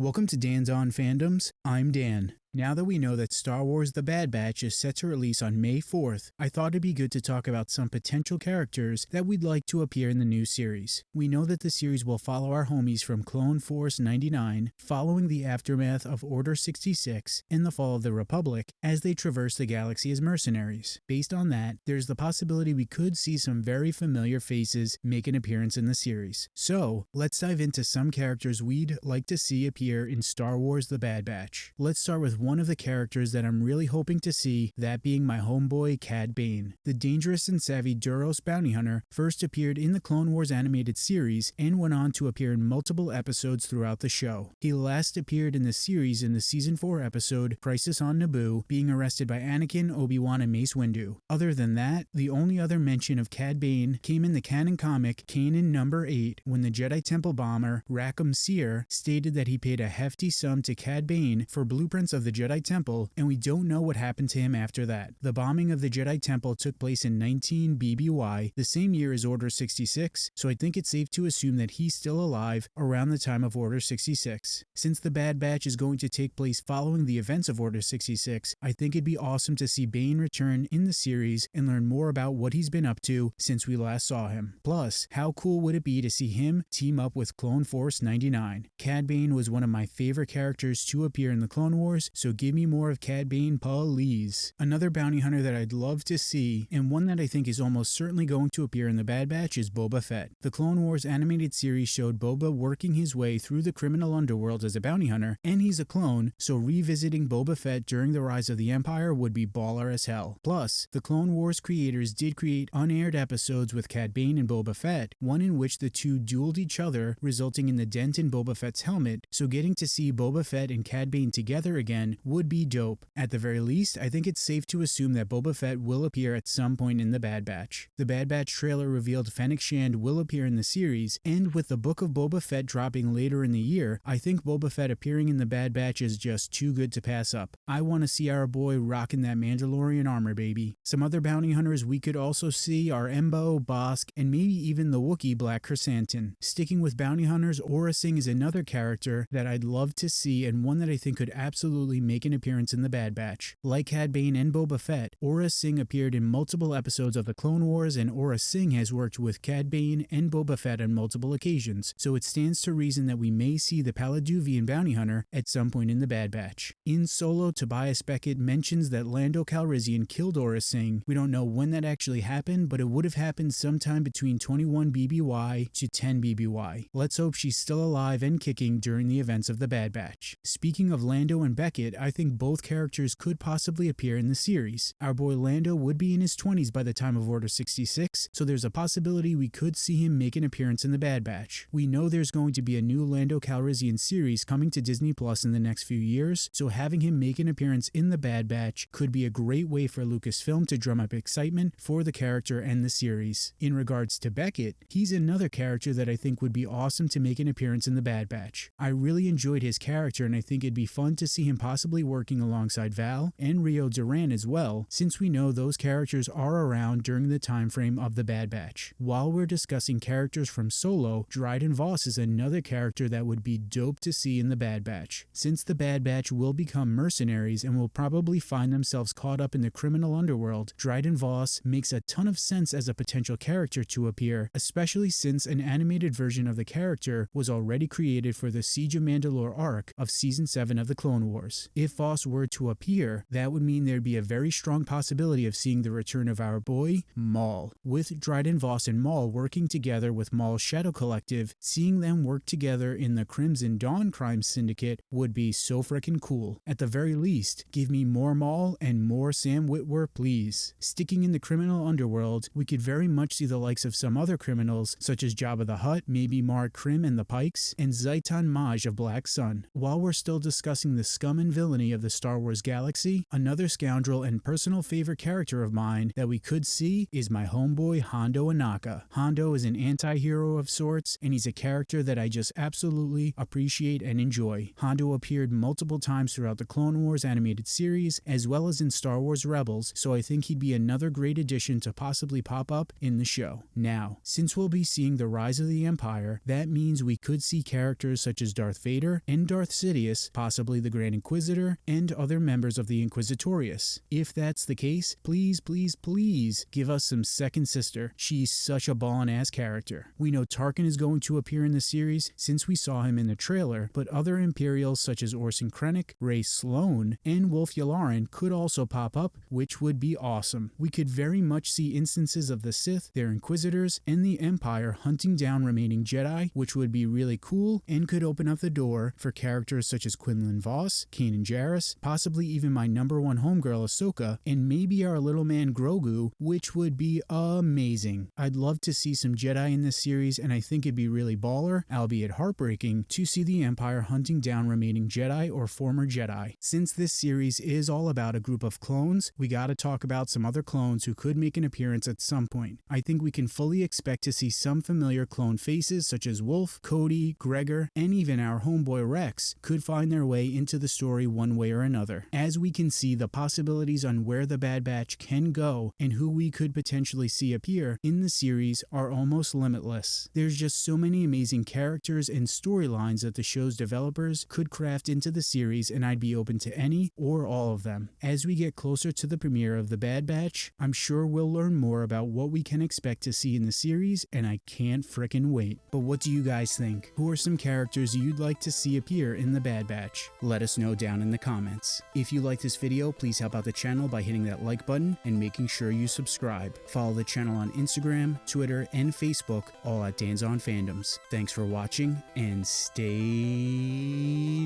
Welcome to Dan's On Fandoms. I'm Dan. Now that we know that Star Wars The Bad Batch is set to release on May 4th, I thought it'd be good to talk about some potential characters that we'd like to appear in the new series. We know that the series will follow our homies from Clone Force 99, following the aftermath of Order 66 and the fall of the Republic as they traverse the galaxy as mercenaries. Based on that, there's the possibility we could see some very familiar faces make an appearance in the series. So, let's dive into some characters we'd like to see appear in Star Wars The Bad Batch. Let's start with one of the characters that I'm really hoping to see, that being my homeboy Cad Bane. The dangerous and savvy Duros bounty hunter first appeared in the Clone Wars animated series and went on to appear in multiple episodes throughout the show. He last appeared in the series in the season 4 episode Crisis on Naboo, being arrested by Anakin, Obi-Wan, and Mace Windu. Other than that, the only other mention of Cad Bane came in the canon comic Kanan number 8 when the Jedi Temple bomber Rackham Seer stated that he paid a hefty sum to Cad Bane for blueprints of the Jedi Temple, and we don't know what happened to him after that. The bombing of the Jedi Temple took place in 19 BBY, the same year as Order 66, so I think it's safe to assume that he's still alive around the time of Order 66. Since the Bad Batch is going to take place following the events of Order 66, I think it'd be awesome to see Bane return in the series and learn more about what he's been up to since we last saw him. Plus, how cool would it be to see him team up with Clone Force 99? Cad Bane was one of my favorite characters to appear in the Clone Wars, so give me more of Cad Bane, please. Another bounty hunter that I'd love to see, and one that I think is almost certainly going to appear in the Bad Batch, is Boba Fett. The Clone Wars animated series showed Boba working his way through the criminal underworld as a bounty hunter, and he's a clone, so revisiting Boba Fett during the rise of the Empire would be baller as hell. Plus, the Clone Wars creators did create unaired episodes with Cad Bane and Boba Fett, one in which the two dueled each other, resulting in the dent in Boba Fett's helmet, so getting to see Boba Fett and Cad Bane together again would be dope. At the very least, I think it's safe to assume that Boba Fett will appear at some point in the Bad Batch. The Bad Batch trailer revealed Fennec Shand will appear in the series, and with the Book of Boba Fett dropping later in the year, I think Boba Fett appearing in the Bad Batch is just too good to pass up. I want to see our boy rocking that Mandalorian armor, baby. Some other bounty hunters we could also see are Embo, Bossk, and maybe even the Wookiee Black Krrsantan. Sticking with bounty hunters, Aurra Sing is another character that I'd love to see and one that I think could absolutely make an appearance in the Bad Batch. Like Cad Bane and Boba Fett, Aurra Sing appeared in multiple episodes of the Clone Wars and Aurra Sing has worked with Cad Bane and Boba Fett on multiple occasions, so it stands to reason that we may see the Palliduvan bounty hunter at some point in the Bad Batch. In Solo, Tobias Beckett mentions that Lando Calrissian killed Aurra Sing. We don't know when that actually happened, but it would have happened sometime between 21 BBY to 10 BBY. Let's hope she's still alive and kicking during the events of the Bad Batch. Speaking of Lando and Beckett, I think both characters could possibly appear in the series. Our boy Lando would be in his 20s by the time of Order 66, so there's a possibility we could see him make an appearance in the Bad Batch. We know there's going to be a new Lando Calrissian series coming to Disney Plus in the next few years, so having him make an appearance in the Bad Batch could be a great way for Lucasfilm to drum up excitement for the character and the series. In regards to Beckett, he's another character that I think would be awesome to make an appearance in the Bad Batch. I really enjoyed his character and I think it'd be fun to see him possibly working alongside Val and Rio Durant as well, since we know those characters are around during the time frame of the Bad Batch. While we're discussing characters from Solo, Dryden Voss is another character that would be dope to see in the Bad Batch. Since the Bad Batch will become mercenaries and will probably find themselves caught up in the criminal underworld, Dryden Voss makes a ton of sense as a potential character to appear, especially since an animated version of the character was already created for the Siege of Mandalore arc of Season 7 of the Clone Wars. If Voss were to appear, that would mean there'd be a very strong possibility of seeing the return of our boy, Maul. With Dryden Voss and Maul working together with Maul's Shadow Collective, seeing them work together in the Crimson Dawn crime syndicate would be so freaking cool. At the very least, give me more Maul and more Sam Witwer, please. Sticking in the criminal underworld, we could very much see the likes of some other criminals, such as Jabba the Hutt, maybe Marg Krim and the Pikes, and Ziton Moj of Black Sun. While we're still discussing the scum and villainy of the Star Wars galaxy, another scoundrel and personal favorite character of mine that we could see is my homeboy Hondo Ohnaka. Hondo is an anti-hero of sorts, and he's a character that I just absolutely appreciate and enjoy. Hondo appeared multiple times throughout the Clone Wars animated series, as well as in Star Wars Rebels, so I think he'd be another great addition to possibly pop up in the show. Now, since we'll be seeing the rise of the Empire, that means we could see characters such as Darth Vader and Darth Sidious, possibly the Grand Inquisitor, and other members of the Inquisitorius. If that's the case, please, please, please give us some second sister. She's such a ballin' ass character. We know Tarkin is going to appear in the series since we saw him in the trailer, but other Imperials such as Orson Krennic, Rae Sloane, and Wullf Yularen could also pop up, which would be awesome. We could very much see instances of the Sith, their Inquisitors, and the Empire hunting down remaining Jedi, which would be really cool and could open up the door for characters such as Quinlan Vos, Kanan Jarrus, possibly even my number one homegirl Ahsoka, and maybe our little man Grogu, which would be amazing. I'd love to see some Jedi in this series, and I think it'd be really baller, albeit heartbreaking, to see the Empire hunting down remaining Jedi or former Jedi. Since this series is all about a group of clones, we gotta talk about some other clones who could make an appearance at some point. I think we can fully expect to see some familiar clone faces such as Wolf, Cody, Gregor, and even our homeboy Rex could find their way into the story one way or another. As we can see, the possibilities on where the Bad Batch can go and who we could potentially see appear in the series are almost limitless. There's just so many amazing characters and storylines that the show's developers could craft into the series and I'd be open to any or all of them. As we get closer to the premiere of The Bad Batch, I'm sure we'll learn more about what we can expect to see in the series and I can't frickin' wait. But what do you guys think? Who are some characters you'd like to see appear in The Bad Batch? Let us know down in the comments. If you like this video, please help out the channel by hitting that like button and making sure you subscribe. Follow the channel on Instagram, Twitter, and Facebook, all at Dan's on Fandoms. Thanks for watching and stay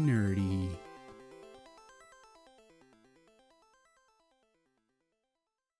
nerdy.